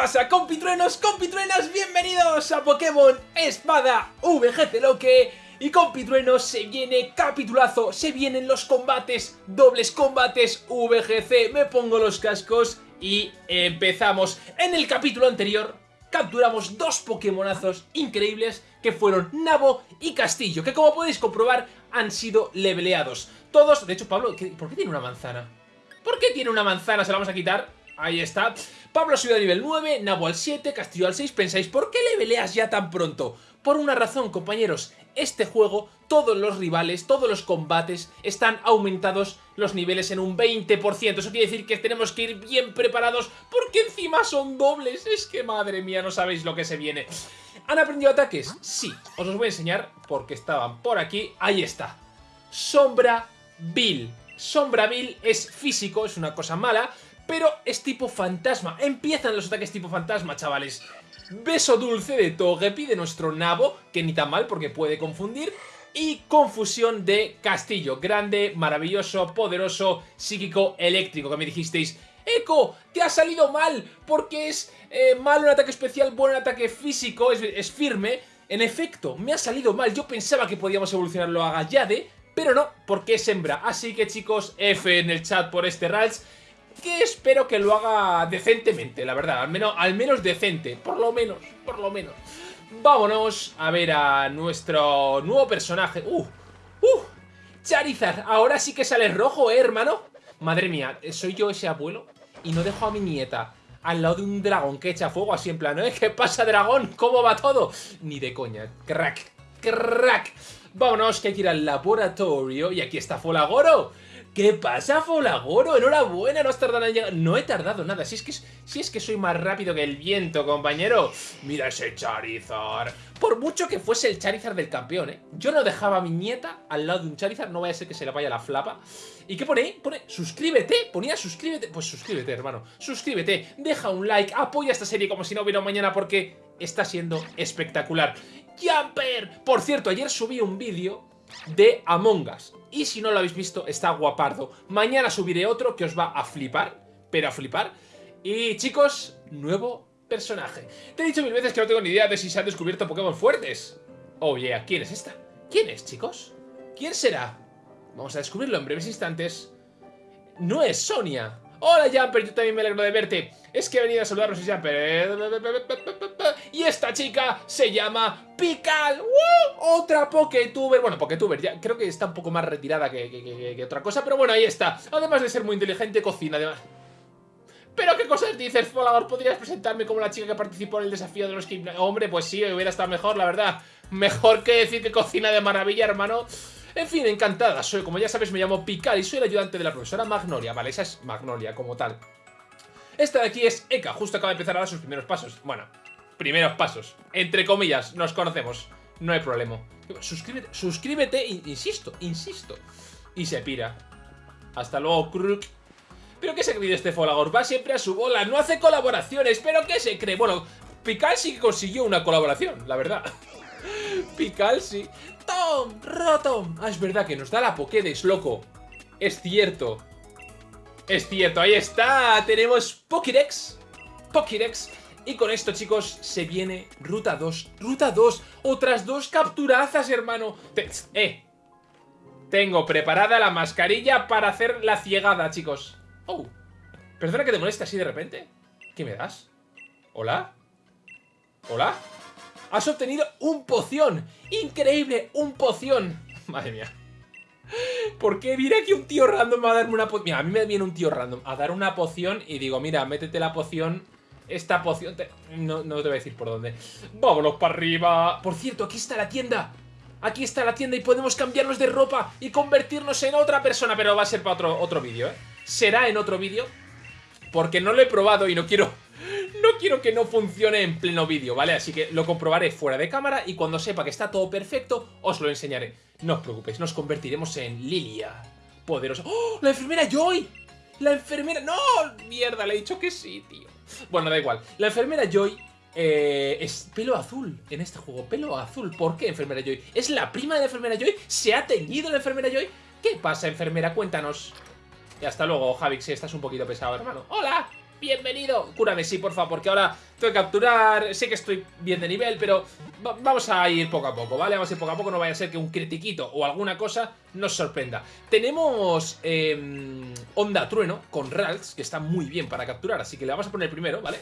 pasa, compitruenos, compitruenas? Bienvenidos a Pokémon Espada VGC Loque Y compitruenos, se viene capitulazo, se vienen los combates, dobles combates VGC Me pongo los cascos y empezamos En el capítulo anterior capturamos dos Pokémonazos increíbles que fueron Nabo y Castillo Que como podéis comprobar han sido leveleados Todos, de hecho Pablo, ¿por qué tiene una manzana? ¿Por qué tiene una manzana? Se la vamos a quitar Ahí está. Pablo ha subido a nivel 9, Nabo al 7, Castillo al 6. Pensáis, ¿por qué le peleas ya tan pronto? Por una razón, compañeros. Este juego, todos los rivales, todos los combates, están aumentados los niveles en un 20%. Eso quiere decir que tenemos que ir bien preparados porque encima son dobles. Es que, madre mía, no sabéis lo que se viene. ¿Han aprendido ataques? Sí. Os los voy a enseñar porque estaban por aquí. Ahí está. Sombra Bill. Sombra Bill es físico, es una cosa mala pero es tipo fantasma. Empiezan los ataques tipo fantasma, chavales. Beso dulce de Togepi, de nuestro nabo, que ni tan mal porque puede confundir. Y confusión de Castillo, grande, maravilloso, poderoso, psíquico, eléctrico, que me dijisteis... Eco, te ha salido mal, porque es eh, malo en ataque especial, bueno en ataque físico, es, firme. En efecto, me ha salido mal, yo pensaba que podíamos evolucionarlo a Gallade, pero no, porque es hembra. Así que chicos, F en el chat por este Rals que espero que lo haga decentemente, la verdad, al menos, al menos decente, por lo menos, por lo menos. Vámonos a ver a nuestro nuevo personaje. ¡Uh! ¡Uh! Charizard, ahora sí que sale rojo, ¿eh, hermano? Madre mía, ¿soy yo ese abuelo? Y no dejo a mi nieta al lado de un dragón que echa fuego así en plan, ¿eh? ¿Qué pasa, dragón? ¿Cómo va todo? Ni de coña. Crack, crack. Vámonos, que hay que ir al laboratorio. Y aquí está Folagoro. ¿Qué pasa, Folagoro? Enhorabuena, no has tardado en llegar. No he tardado nada. Si es, que, soy más rápido que el viento, compañero. Mira ese Charizard. Por mucho que fuese el Charizard del campeón, ¿eh? Yo no dejaba a mi nieta al lado de un Charizard. No vaya a ser que se le vaya la flapa. ¿Y qué pone ahí? Pone, suscríbete. Ponía suscríbete. Pues suscríbete, hermano. Suscríbete. Deja un like. Apoya esta serie como si no hubiera mañana porque está siendo espectacular. ¡Jumper! Por cierto, ayer subí un vídeo de Among Us. Y si no lo habéis visto, está guapardo. Mañana subiré otro que os va a flipar, pero a flipar. Y chicos, nuevo personaje. Te he dicho mil veces que no tengo ni idea de si se han descubierto Pokémon fuertes. Oh yeah, ¿quién es esta? ¿Quién es, chicos? ¿Quién será? Vamos a descubrirlo en breves instantes. No es Sonia. Hola Jumper, yo también me alegro de verte. Es que he venido a saludaros y Jumper. Y esta chica se llama Pical. Otra Poketuber. Bueno, Poketuber, ya creo que está un poco más retirada que, otra cosa. Pero bueno, ahí está. Además de ser muy inteligente, cocina. Además... ¿Pero qué cosas dices, Folagor? ¿Podrías presentarme como la chica que participó en el desafío de los gimnasios? Hombre, pues sí, hubiera estado mejor, la verdad. Mejor que decir que cocina de maravilla, hermano. En fin, encantada. Soy, como ya sabes, me llamo Pical y soy el ayudante de la profesora Magnolia. Vale, esa es Magnolia como tal. Esta de aquí es Eka, justo acaba de empezar a dar sus primeros pasos. Bueno, primeros pasos. Entre comillas, nos conocemos. No hay problema. Suscríbete, suscríbete, insisto, insisto. Y se pira. Hasta luego, Kruk. ¿Pero qué se cree este Folagor? Va siempre a su bola, no hace colaboraciones. ¿Pero qué se cree? Bueno, Pical sí consiguió una colaboración, la verdad. Pical sí. ¡Tom! ¡Rotom! Ah, es verdad que nos da la Pokédex, loco. Es cierto. Es cierto, ahí está. Tenemos Pokédex. Pokédex. Y con esto, chicos, se viene Ruta 2. Ruta 2. Otras dos capturazas, hermano. eh. Tengo preparada la mascarilla para hacer la ciegada, chicos. Oh. Perdona que te moleste así de repente. ¿Qué me das? ¿Hola? ¿Hola? Has obtenido un poción. Increíble, un poción. Madre mía. ¿Por qué viene aquí un tío random a darme una poción? Mira, a mí me viene un tío random a dar una poción y digo, mira, métete la poción. Esta poción... No, no te voy a decir por dónde. Vámonos para arriba. Por cierto, aquí está la tienda. Aquí está la tienda y podemos cambiarnos de ropa y convertirnos en otra persona. Pero va a ser para otro, otro vídeo, ¿eh? Será en otro vídeo. Porque no lo he probado y no quiero quiero que no funcione en pleno vídeo, ¿vale? Así que lo comprobaré fuera de cámara y cuando sepa que está todo perfecto, os lo enseñaré. No os preocupéis, nos convertiremos en Lilia. Poderosa. ¡Oh! ¡La enfermera Joy! ¡La enfermera! ¡No! Mierda, le he dicho que sí, tío. Bueno, da igual. La enfermera Joy eh, es pelo azul en este juego. Pelo azul. ¿Por qué, enfermera Joy? ¿Es la prima de la enfermera Joy? ¿Se ha teñido la enfermera Joy? ¿Qué pasa, enfermera? Cuéntanos. Y hasta luego, Javix, si estás un poquito pesado, hermano. ¡Hola! Bienvenido. Cúrame, sí, por favor, porque ahora tengo que capturar. Sé que estoy bien de nivel, pero vamos a ir poco a poco, ¿vale? Vamos a ir poco a poco, no vaya a ser que un critiquito o alguna cosa nos sorprenda. Tenemos eh, Onda Trueno con Ralts, que está muy bien para capturar, así que le vamos a poner primero, ¿vale?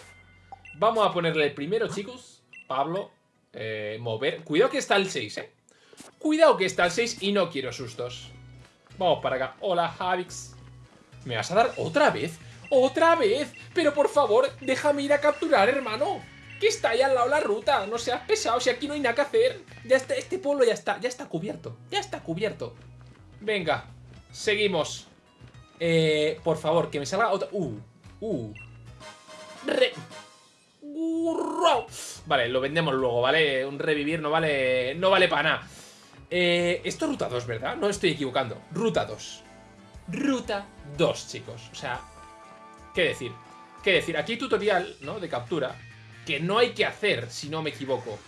Vamos a ponerle el primero, chicos. Pablo, eh, mover. Cuidado que está el 6, ¿eh? Cuidado que está el 6 y no quiero sustos. Vamos para acá. Hola, Javix. ¿Me vas a dar otra vez? ¡Otra vez! Pero por favor, déjame ir a capturar, hermano. Que está ahí al lado la ruta. No seas pesado, si aquí no hay nada que hacer. Ya está, este pueblo ya está, ya está cubierto. Ya está cubierto. Venga, seguimos. Eh, por favor, que me salga otra... Uh, uh. Re... Vale, lo vendemos luego, ¿vale? Un revivir no vale, no vale para nada. Eh, esto es ruta 2, ¿verdad? No estoy equivocando. Ruta 2. Ruta 2, chicos. O sea, ¿qué decir? ¿Qué decir? Aquí hay tutorial, ¿no? De captura. Que no hay que hacer, si no me equivoco.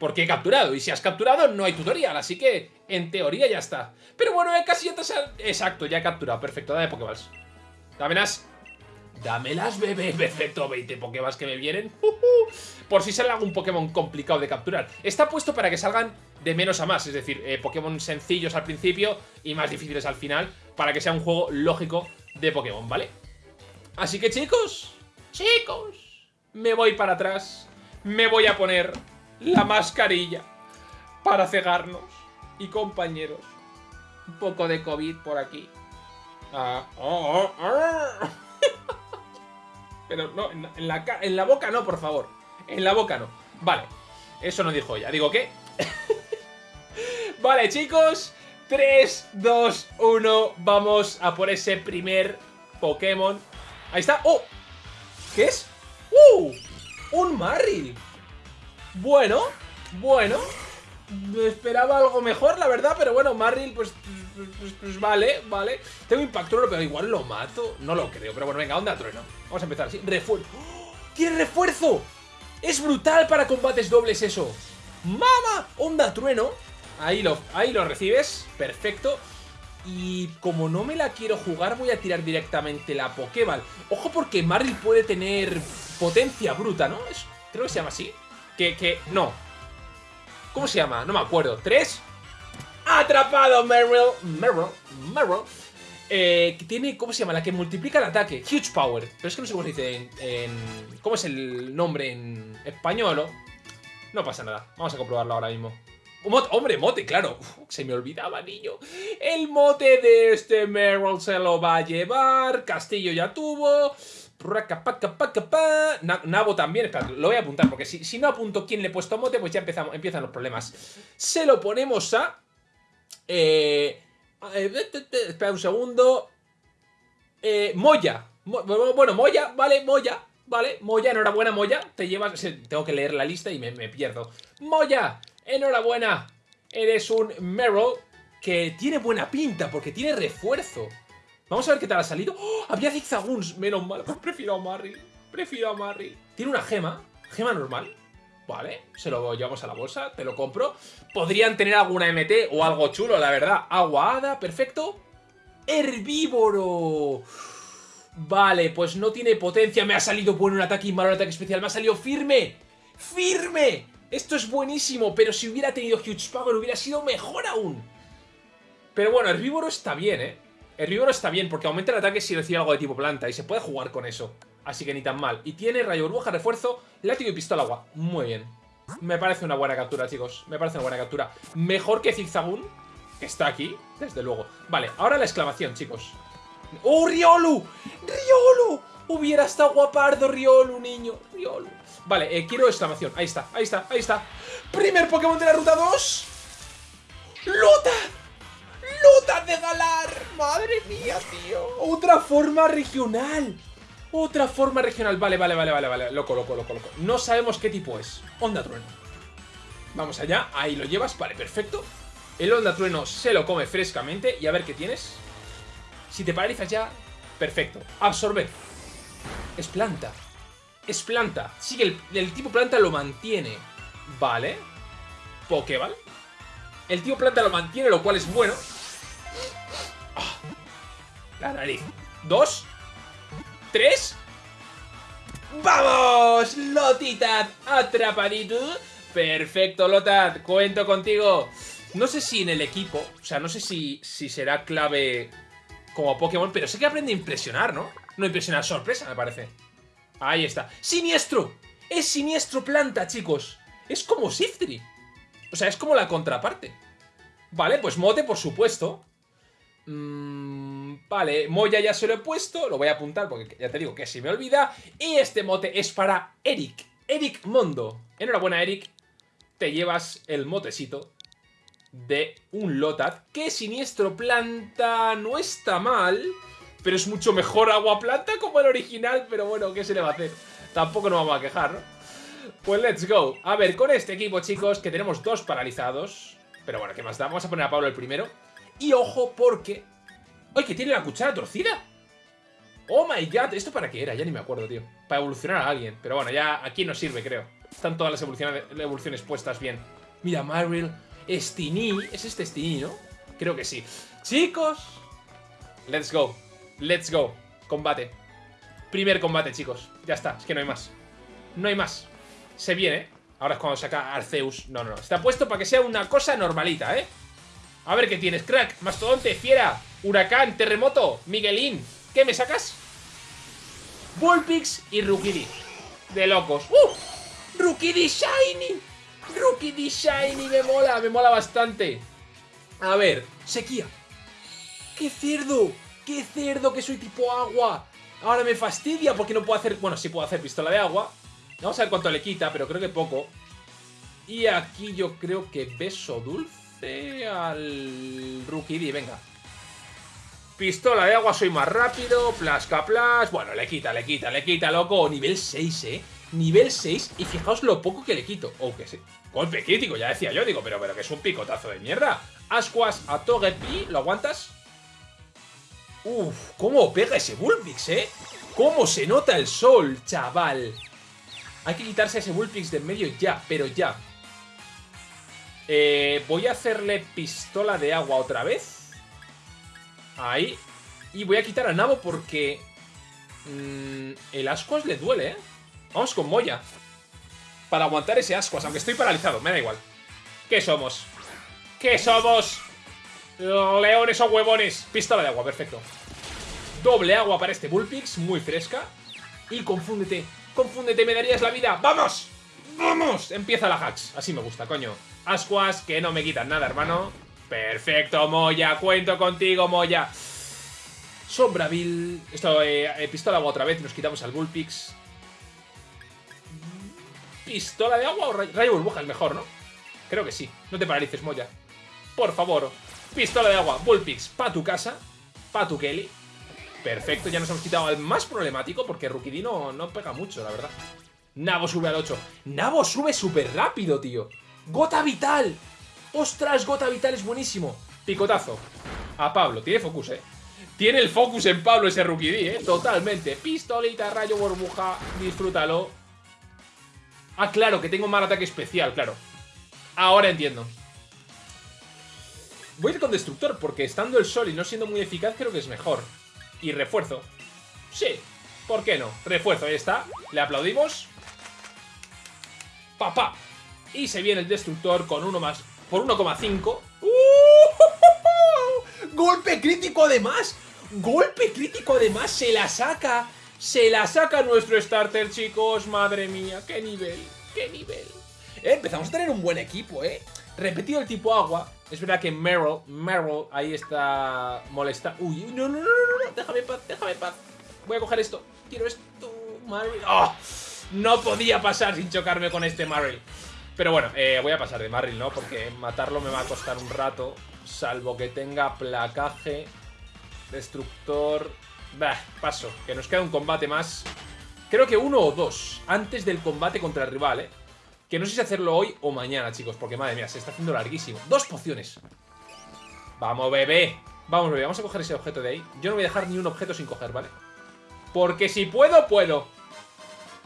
Porque he capturado. Y si has capturado, no hay tutorial. Así que, en teoría, ya está. Pero bueno, eh, casi ya Exacto, ya he capturado. Perfecto, dame Pokéballs. Dámelas. Dámelas, bebé. Perfecto, 20 Pokéballs que me vienen. Por si sale algún Pokémon complicado de capturar. Está puesto para que salgan de menos a más. Es decir, eh, Pokémon sencillos al principio y más difíciles al final. Para que sea un juego lógico de Pokémon, ¿vale? Así que chicos, chicos, me voy para atrás. Me voy a poner la mascarilla para cegarnos. Y compañeros, un poco de COVID por aquí. Ah, oh, oh, oh. Pero no, en la, en la boca no, por favor. En la boca no. Vale, eso no dijo ella. Digo, ¿qué? vale, chicos. 3, 2, 1. Vamos a por ese primer Pokémon. Ahí está. ¡Oh! ¿Qué es? ¡Uh! Un Marril. Bueno, bueno. Esperaba algo mejor, la verdad, pero bueno, Marril, pues, pues, pues, pues vale, vale. Tengo impacto, pero igual lo mato. No lo creo, pero bueno, venga, onda trueno. Vamos a empezar así. Refuerzo. ¡Oh! ¡Tiene refuerzo! ¡Es brutal para combates dobles eso! ¡Mama! Onda trueno. Ahí lo, ahí lo recibes. Perfecto. Y como no me la quiero jugar, voy a tirar directamente la Pokéball. Ojo porque Maril puede tener potencia bruta, ¿no? Es, creo que se llama así. Que, que, no. ¿Cómo se llama? No me acuerdo. ¿Tres? ¡Atrapado, Meryl! Meryl, Meryl. Eh, que tiene, ¿cómo se llama? La que multiplica el ataque. Huge Power. Pero es que no sé cómo se dice en... ¿Cómo es el nombre en español? No pasa nada. Vamos a comprobarlo ahora mismo. Hombre, mote, claro. se me olvidaba, niño. El mote de este Meryl se lo va a llevar. Castillo ya tuvo. Nabo también, espera, lo voy a apuntar porque si, si no apunto quién le he puesto mote, pues ya empezamos, empiezan los problemas. Se lo ponemos a... Eh, eh, espera un segundo. Eh, Moya. bueno, Moya, vale, Moya. Vale, Moya, enhorabuena, Moya. Te llevas... Tengo que leer la lista y me, pierdo. Moya, enhorabuena. Eres un Meryl que tiene buena pinta porque tiene refuerzo. Vamos a ver qué tal ha salido. ¡Oh! Había zigzaguns. Menos mal. Prefiero a Marry. Prefiero a Marry. Tiene una gema. Gema normal. Vale, se lo llevamos a la bolsa, te lo compro. Podrían tener alguna MT o algo chulo, la verdad. Aguada, perfecto. Herbívoro. Vale, pues no tiene potencia. Me ha salido bueno un ataque y malo un ataque especial. Me ha salido firme. ¡Firme! Esto es buenísimo, pero si hubiera tenido Huge Power hubiera sido mejor aún. Pero bueno, Herbívoro está bien, ¿eh? Herbívoro está bien porque aumenta el ataque si recibe algo de tipo planta y se puede jugar con eso. Así que ni tan mal. Y tiene rayo burbuja, refuerzo, látigo y pistola agua. Muy bien. Me parece una buena captura, chicos. Me parece una buena captura. Mejor que Zigzagoon, que está aquí, desde luego. Vale, ahora la exclamación, chicos. ¡Oh, Riolu! ¡Riolu! Hubiera estado guapardo Riolu, niño. Riolu. Vale, eh, quiero exclamación. Ahí está, ahí está, ahí está. Primer Pokémon de la ruta 2. ¡Luta! ¡Luta de Galar! ¡Madre mía, tío! Otra forma regional. Otra forma regional. Vale, vale, vale, vale, vale. Loco, loco, loco, loco. No sabemos qué tipo es. Onda Trueno. Vamos allá. Ahí lo llevas. Vale, perfecto. El Onda Trueno se lo come frescamente. Y a ver qué tienes. Si te paralizas ya, perfecto. Absorber. Es planta. Es planta. Sí que el, tipo planta lo mantiene. Vale. Pokéball. El tipo planta lo mantiene, lo cual es bueno. Ah. La nariz. Dos. Tres. ¡Vamos! Lotitad, atrapadito. Perfecto, Lotad, cuento contigo. No sé si en el equipo, o sea, no sé si, si será clave como Pokémon, pero sé que aprende a impresionar, ¿no? No impresionar, sorpresa, me parece. Ahí está. ¡Siniestro! Es siniestro planta, chicos. Es como Siftree. O sea, es como la contraparte. Vale, pues Mote, por supuesto. Mm, vale, Moya ya se lo he puesto. Lo voy a apuntar porque ya te digo que si me olvida. Y este mote es para Eric. Eric Mondo. Enhorabuena, Eric. Te llevas el motecito de un Lotat. Que siniestro planta no está mal. Pero es mucho mejor agua planta como el original. Pero bueno, ¿qué se le va a hacer? Tampoco nos vamos a quejar, ¿no? Pues let's go. A ver, con este equipo, chicos, que tenemos dos paralizados. Pero bueno, ¿qué más da? Vamos a poner a Pablo el primero. Y ojo, porque... ¡Ay, que tiene la cuchara torcida! ¡Oh, my God! ¿Esto para qué era? Ya ni me acuerdo, tío. Para evolucionar a alguien. Pero bueno, ya aquí nos sirve, creo. Están todas las evoluciones, evoluciones puestas bien. Mira, Marvel, Stini. ¿Es este Stini, no? Creo que sí. Chicos, let's go. Let's go. Combate. Primer combate, chicos. Ya está, es que no hay más. No hay más. Se viene. Ahora es cuando saca Arceus. No, no, no. Está puesto para que sea una cosa normalita, ¿eh? A ver qué tienes, crack. Mastodonte, fiera, huracán, terremoto, Miguelín. ¿Qué me sacas? Bullpix y Rukidi. De locos. ¡Uh! ¡Rukidi Shiny! ¡Rukidi Shiny! Me mola, me mola bastante. A ver, sequía. ¡Qué cerdo! ¡Qué cerdo que soy tipo agua! Ahora me fastidia porque no puedo hacer... Bueno, sí puedo hacer pistola de agua. Vamos a ver cuánto le quita, pero creo que poco. Y aquí yo creo que beso dulce al Rukidi, venga. Pistola de agua, soy más rápido, plasca plas. Bueno, le quita, le quita, le quita, loco. Nivel 6, ¿eh? Nivel 6 y fijaos lo poco que le quito. Oh, que sí. Golpe crítico, ya decía yo, digo, pero, pero que es un picotazo de mierda. Ascuas a Togepi, ¿lo aguantas? Uf, cómo pega ese Bullpix, ¿eh? Cómo se nota el sol, chaval. Hay que quitarse ese Bullpix de en medio ya, pero ya. Eh, voy a hacerle pistola de agua otra vez. Ahí. Y voy a quitar a Nabo porque... Mmm, el Ascuas le duele, ¿eh? Vamos con Moya. Para aguantar ese Ascuas, aunque estoy paralizado, me da igual. ¿Qué somos? ¿Qué somos? Leones o huevones. Pistola de agua, perfecto. Doble agua para este Bullpix, muy fresca. Y confúndete, confúndete, me darías la vida. ¡Vamos! ¡Vamos! Empieza la hacks. Así me gusta, coño. Ascuas, que no me quitan nada, hermano. Perfecto, Moya. Cuento contigo, Moya. Sombraville. Esto, eh, eh, pistola de agua otra vez. Nos quitamos al Bullpix. ¿Pistola de agua o rayo, rayo burbuja? Es mejor, ¿no? Creo que sí. No te paralices, Moya. Por favor. Pistola de agua, Bullpix, pa' tu casa. Pa' tu Kelly. Perfecto, ya nos hemos quitado al más problemático porque Rukidi no, pega mucho, la verdad. Nabo sube al 8. Nabo sube súper rápido, tío. Gota Vital. Ostras, Gota Vital es buenísimo. Picotazo. A Pablo. Tiene focus, eh. Tiene el focus en Pablo ese Rukidi, eh. Totalmente. Pistolita, rayo, burbuja. Disfrútalo. Ah, claro, que tengo mal ataque especial, claro. Ahora entiendo. Voy a ir con Destructor porque estando el sol y no siendo muy eficaz creo que es mejor. Y refuerzo. Sí, ¿por qué no? Refuerzo, ahí está. Le aplaudimos. Papá. Y se viene el Destructor con uno más. Por 1,5. ¡Uh! ¡Golpe crítico además! ¡Golpe crítico además! ¡Se la saca! ¡Se la saca nuestro starter, chicos! ¡Madre mía! ¡Qué nivel! ¡Qué nivel! Eh, empezamos a tener un buen equipo, ¿eh? Repetido el tipo agua. Es verdad que Meryl, Meryl ahí está molesta. Uy, no, no, no, no, no, déjame paz, déjame paz. Voy a coger esto. Quiero esto, Marvel. ¡Oh! No podía pasar sin chocarme con este Marvel. Pero bueno, eh, voy a pasar de Marvel, ¿no? Porque matarlo me va a costar un rato. Salvo que tenga placaje, destructor... Bah, paso. Que nos queda un combate más. Creo que uno o dos. Antes del combate contra el rival, ¿eh? Que no sé si hacerlo hoy o mañana, chicos, porque madre mía, se está haciendo larguísimo. Dos pociones. Vamos, bebé. Vamos, bebé, vamos a coger ese objeto de ahí. Yo no voy a dejar ni un objeto sin coger, ¿vale? Porque si puedo, puedo.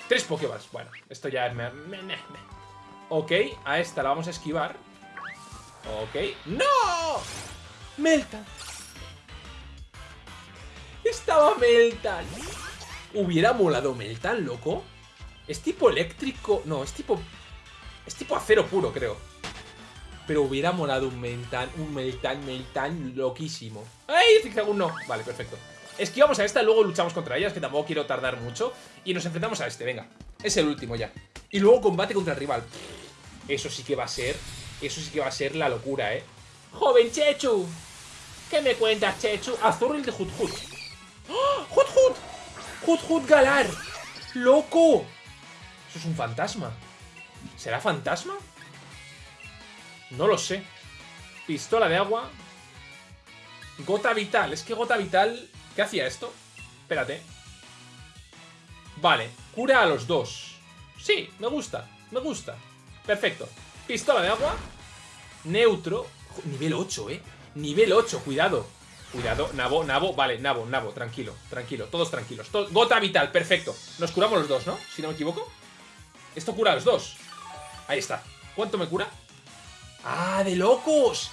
Tres Pokéballs. Bueno, esto ya es... Ok, a esta la vamos a esquivar. Ok. ¡No! Meltan. Estaba Meltan. Hubiera molado Meltan, loco. Es tipo eléctrico... No, es tipo... Es tipo acero puro, creo. Pero hubiera molado un Meltan, un Meltan, Meltan loquísimo. ¡Ay! Zigzagoon no. Vale, perfecto. Esquivamos a esta, luego luchamos contra ellas, que tampoco quiero tardar mucho. Y nos enfrentamos a este, venga. Es el último ya. Y luego combate contra el rival. Eso sí que va a ser... Eso sí que va a ser la locura, ¿eh? ¡Joven Chechu! ¿Qué me cuentas, Chechu? Azurril de Hut Hut. ¡Oh! ¡Hut Hut! ¡Hut Hut Galar! ¡Loco! Eso es un fantasma. ¿Será fantasma? No lo sé. Pistola de agua. Gota vital. Es que gota vital... ¿Qué hacía esto? Espérate. Vale. Cura a los dos. Sí, me gusta. Me gusta. Perfecto. Pistola de agua. Neutro. Nivel 8, ¿eh? Nivel 8, cuidado. Cuidado, Nabo, Nabo, vale, Nabo, Nabo, tranquilo, tranquilo, todos tranquilos. Gota vital, perfecto. Nos curamos los dos, ¿no? Si no me equivoco. Esto cura a los dos. Ahí está. ¿Cuánto me cura? ¡Ah, de locos!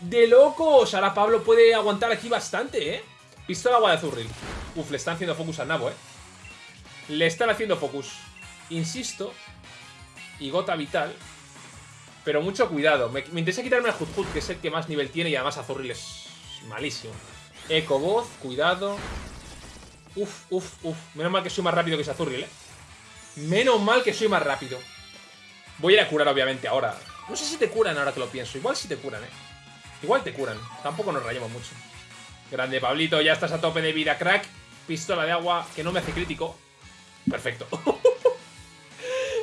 ¡De locos! Ahora Pablo puede aguantar aquí bastante, ¿eh? Pistola agua de azurril. Uf, le están haciendo focus a Nabo, ¿eh? Le están haciendo focus. Insisto. Y gota vital. Pero mucho cuidado. Me, interesa quitarme a Hut que es el que más nivel tiene y además Azurril es malísimo. Eco voz, cuidado. Uf, uf, uf. Menos mal que soy más rápido que Azurril, ¿eh? Menos mal que soy más rápido. Voy a ir a curar, obviamente, ahora. No sé si te curan ahora que lo pienso. Igual si te curan, ¿eh? Igual te curan. Tampoco nos rayamos mucho. Grande, Pablito. Ya estás a tope de vida, crack. Pistola de agua que no me hace crítico. Perfecto.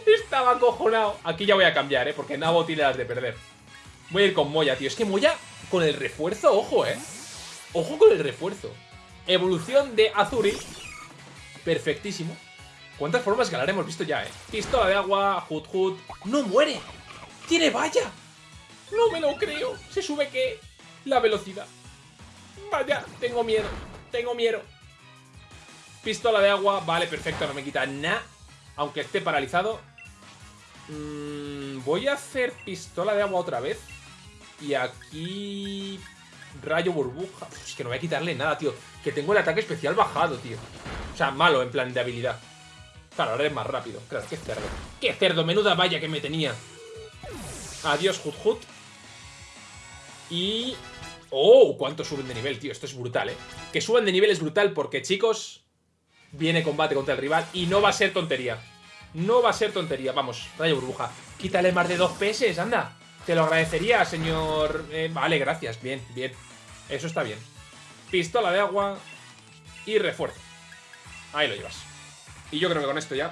Estaba acojonado. Aquí ya voy a cambiar, ¿eh? Porque Nabo tiene las de perder. Voy a ir con Moya, tío. Es que Moya, con el refuerzo, ojo, ¿eh? Ojo con el refuerzo. Evolución de Azuri. Perfectísimo. ¿Cuántas formas galar hemos visto ya, eh? Pistola de agua, Hut Hut. ¡No muere! ¡Tiene valla! No me lo creo. ¿Se sube qué? La velocidad. Vaya, tengo miedo. Tengo miedo. Pistola de agua. Vale, perfecto. No me quita nada. Aunque esté paralizado. Mm, voy a hacer pistola de agua otra vez. Y aquí... Rayo burbuja. es que no voy a quitarle nada, tío. Que tengo el ataque especial bajado, tío. O sea, malo en plan de habilidad. Claro, ahora es más rápido. Claro, qué cerdo. ¡Qué cerdo! Menuda valla que me tenía. Adiós, Hut Hut. Y... ¡Oh! ¿Cuánto suben de nivel, tío? Esto es brutal, ¿eh? Que suban de nivel es brutal porque, chicos... Viene combate contra el rival y no va a ser tontería. No va a ser tontería. Vamos, rayo burbuja. Quítale más de dos peces, anda. Te lo agradecería, señor... Eh, vale, gracias. Bien, bien. Eso está bien. Pistola de agua y refuerzo. Ahí lo llevas. Y yo creo que con esto ya...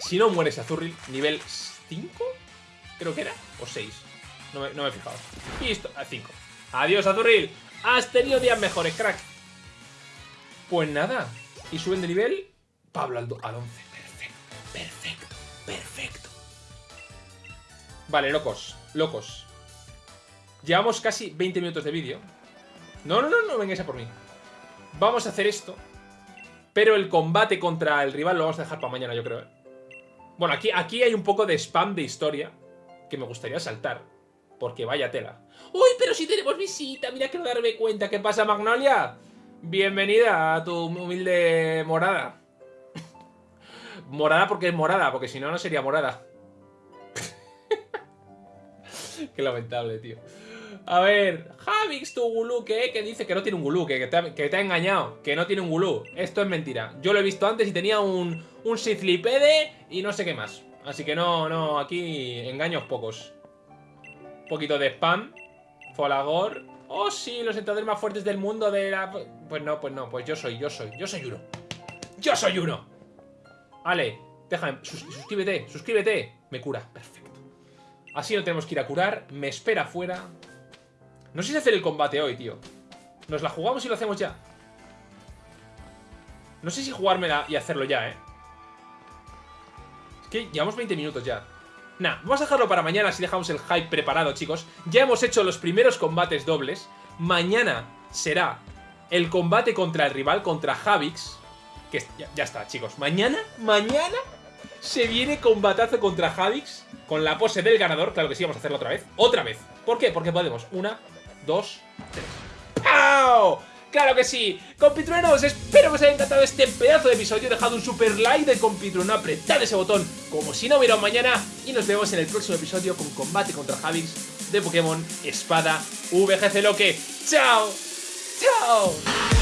Si no mueres Azurril, nivel 5, creo que era, o 6. No me, no me he fijado. Listo, a 5. Adiós, Azurril. Has tenido días mejores, crack. Pues nada. Y suben de nivel Pablo al, al 11. Perfecto, perfecto. Vale, locos, locos. Llevamos casi 20 minutos de vídeo. No, no, no, no vengáis a por mí. Vamos a hacer esto. Pero el combate contra el rival lo vamos a dejar para mañana, yo creo. ¿eh? Bueno, aquí, aquí hay un poco de spam de historia que me gustaría saltar. Porque vaya tela. ¡Uy, pero si tenemos visita! Mira que no darme cuenta. ¿Qué pasa, Magnolia? Bienvenida a tu humilde morada. Morada porque es morada, porque si no, no sería morada. Qué lamentable, tío. A ver, Javix, tu gulú, ¿qué? Que dice que no tiene un gulú, que, te ha, engañado, que no tiene un gulú. Esto es mentira. Yo lo he visto antes y tenía un, un Sithlipede y no sé qué más. Así que no, no, aquí engaños pocos. Un poquito de spam. Folagor. Oh, sí, los entradores más fuertes del mundo de la... Pues no, pues no, pues yo soy, yo soy, yo soy uno. ¡Yo soy uno! Ale, déjame, suscríbete, suscríbete. Me cura, perfecto. Así no tenemos que ir a curar, me espera afuera. No sé si hacer el combate hoy, tío. ¿Nos la jugamos y lo hacemos ya? No sé si jugármela y hacerlo ya, ¿eh? Es que llevamos 20 minutos ya. Nah, vamos a dejarlo para mañana si dejamos el hype preparado, chicos. Ya hemos hecho los primeros combates dobles. Mañana será el combate contra el rival, contra Javix. Que ya, está, chicos. Mañana, mañana se viene combatazo contra Javix con la pose del ganador. Claro que sí, vamos a hacerlo otra vez. ¡Otra vez! ¿Por qué? Porque podemos. Una, dos, tres. ¡Pau! Claro que sí, compitruenos, espero que os haya encantado este pedazo de episodio, dejad un super like de compitrueno, apretad ese botón como si no hubiera un mañana y nos vemos en el próximo episodio con combate contra Javix de Pokémon Espada VGC Loque. ¡Chao! ¡Chao!